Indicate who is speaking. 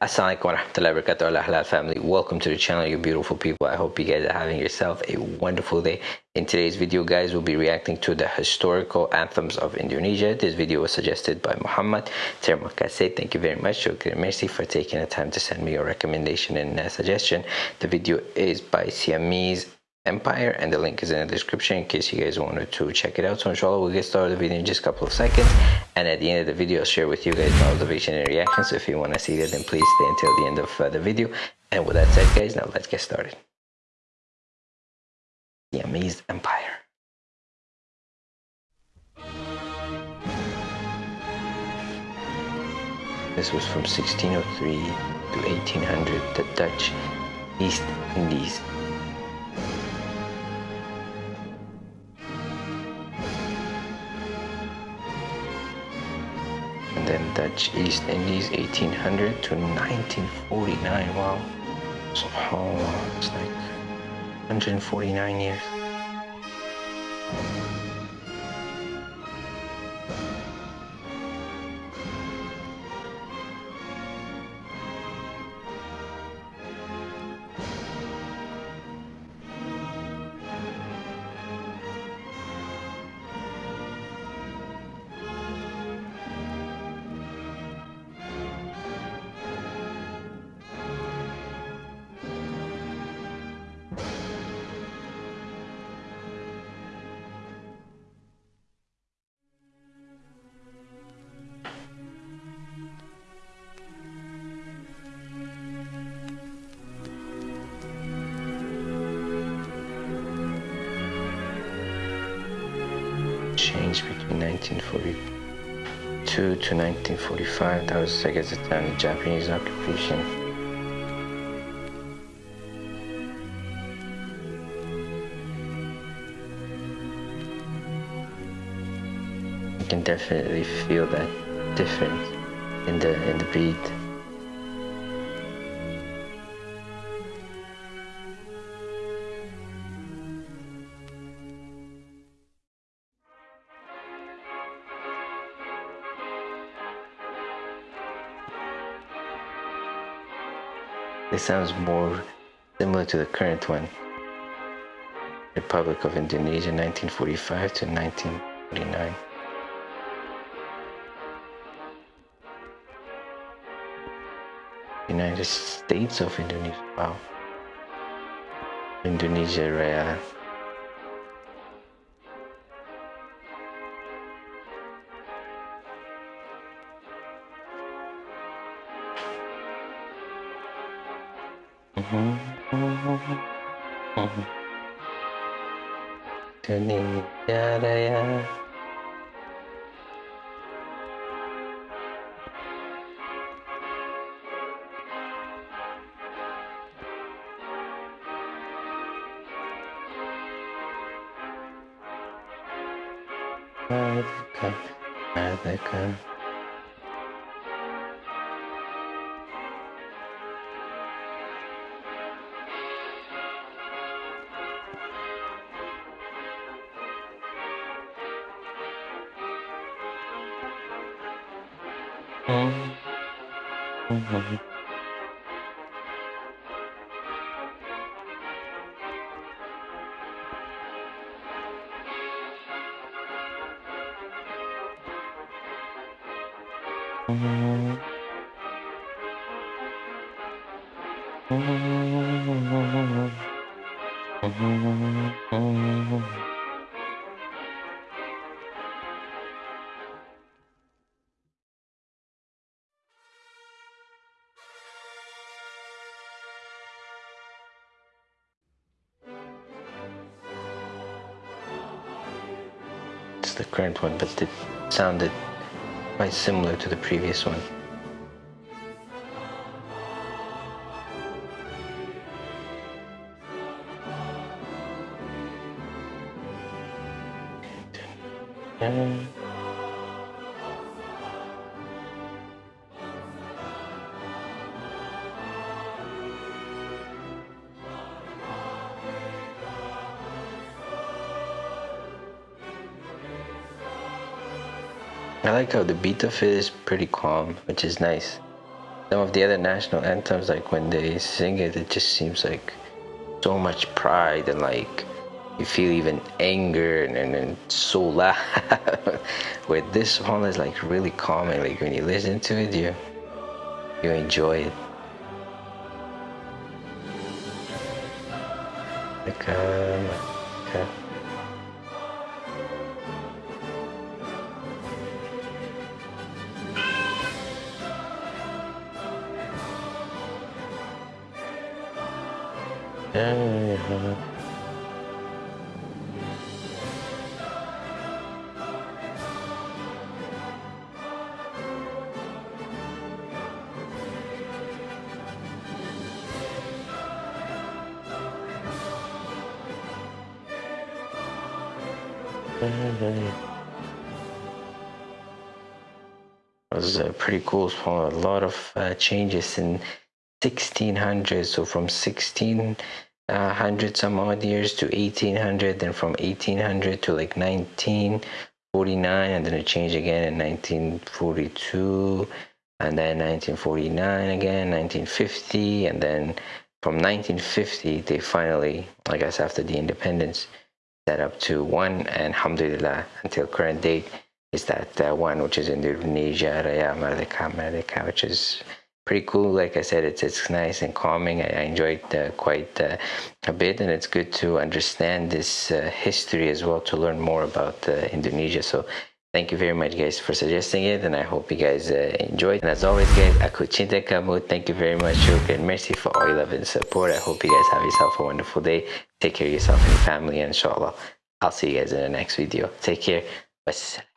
Speaker 1: Assalamualaikum warahmatullahi wabarakatuh Allah halal family. Welcome to the channel you beautiful people. I hope you guys are having yourself a wonderful day. In today's video guys we'll be reacting to the historical anthems of Indonesia. This video was suggested by Muhammad Terima kasih thank you very much Shukri merci for taking the time to send me your recommendation and uh, suggestion. The video is by Siamese Empire and the link is in the description in case you guys wanted to check it out. So inshallah we'll get started the video in just a couple of seconds and at the end of the video I'll share with you guys my observation and reaction so if you want to see that then please stay until the end of uh, the video and with that said guys now let's get started. The Amazed Empire. This was from 1603 to 1800 the Dutch East Indies Dutch East Indies 1800 to 1949 wow. Subhanallah it's like 149 years changed between 1942 to 1945. That was, of the Japanese occupation. You can definitely feel that difference in the in the beat. This sounds more similar to the current one. Republic of Indonesia 1945 to 1949. United States of Indonesia. Wow. Indonesia Raya. Indonesia Raya Merdeka, Merdeka the current one, but it sounded quite similar to the previous one. I like how the beat of it is pretty calm, which is nice. some of the other national anthems like when they sing it it just seems like so much pride and like you feel even anger and, and, and so loud where this one is like really calming like when you listen to it you you enjoy it like um, okay. Yeah. It was a pretty cool A lot of uh, changes in 1600 so from 1600 uh, some odd years to 1800 then from 1800 to like 1949 and then it changed again in 1942 and then 1949 again 1950 and then from 1950 they finally i guess after the independence set up to one and alhamdulillah until current date is that uh, one which is in indonesia raya merdeka merdeka which is pretty cool. Like I said, it's it's nice and calming. I, I enjoyed uh, quite uh, a bit, and it's good to understand this uh, history as well to learn more about uh, Indonesia. So. Thank you very much guys for suggesting it and I hope you guys uh, enjoyed. And as always guys, aku cinta kamu. Thank you very much and Mercy for all your love and support. I hope you guys have yourself a wonderful day. Take care of yourself and your family inshallah. I'll see you guys in the next video. Take care. Wassalam.